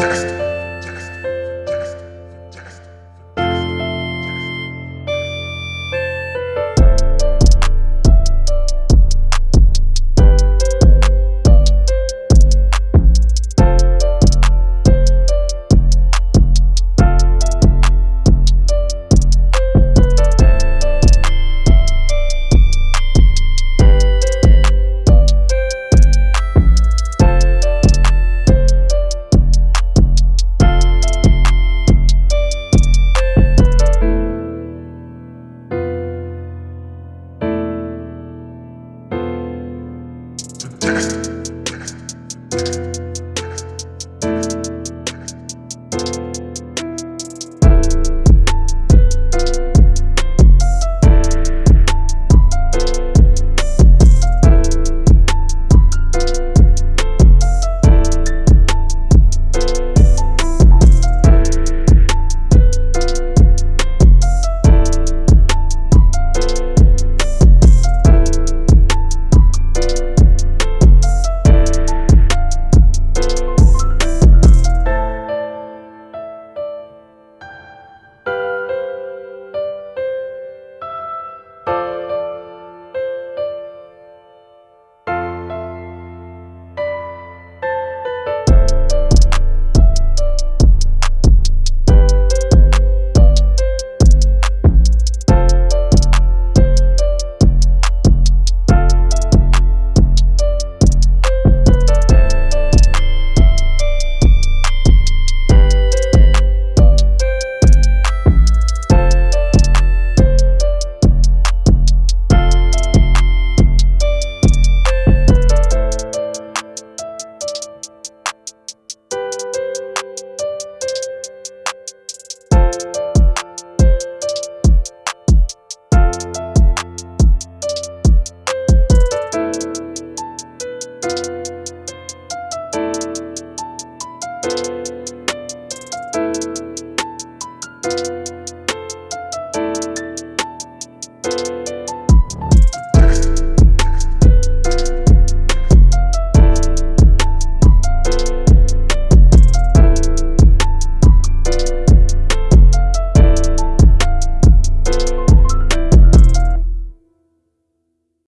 Test. Test.